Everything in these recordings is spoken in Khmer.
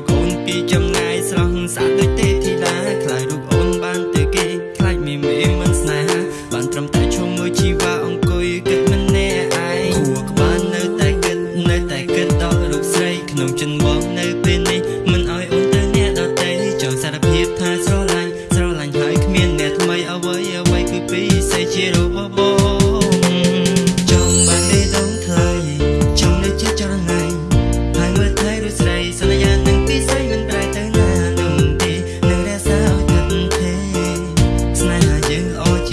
រូបអូនពីចម្ងាយស្រស់ស្អាតដូចទេធីតាខ្លាចរូបអូនបានទៅគេខ្លាចមីមីមិនស្នេហាបានត្រឹមតែឈុំមួយជីវ៉ាអង្គុយគិតមិនណែឯងគួរក្បាលនៅតែគិតនៅតែគិតដល់រូបស្រីក្នុងចិនមកនៅពេលនេះមិនឲ្យអូនទៅអ្នកដតេចង់សារភាពថាស្រឡាញ់ស្រឡាញ់ហើយគ្មានអ្នកថ្មីអ្វីអ្វីគឺពីសេជារូបបប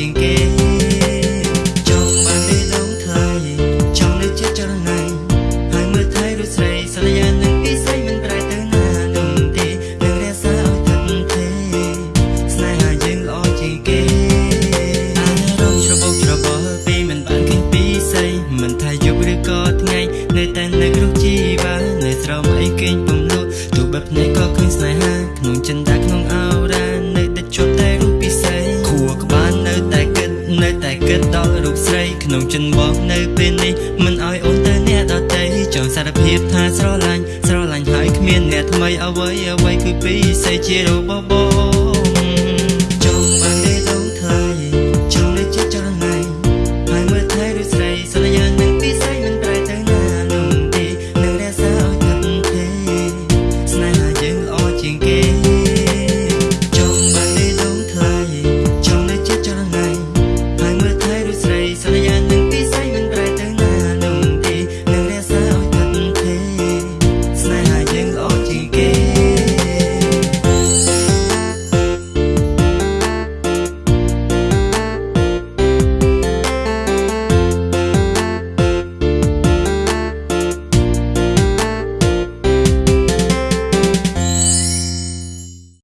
ជាងគេចង់បានទេដងថៃចង់នៅជាចរណៃហើយមើលថៃឬស្រីសន្យានឹងពីស្រីមិនប្រែទៅណាដុំទេនឹងរក្សាឲ្យទឹកទេស្នេហាយើងល្អជាងគេអារម្មណ៍ច្របោកច្របល់ពីមិនបានឃើញពីស្រីមិនថាយប់ឬក៏ថ្ងៃនៅតែនៅក្នុងជីវ៉ានៅស្រមអីគេងពំនោះទូបិទភ្នែកក៏ឃើញស្នេហា នៅតែគិតដល់រូបស្រីក្នុងចិនបងនៅពេលនេះមិនអោយអូនទៅអ្នកដតីចង់សារភាពថាស្រឡាញ់ស្រឡាញ់ហើយគ្មានអ្នកថ្មីអ្វីអ្វីគឺពីសេជារបស់បង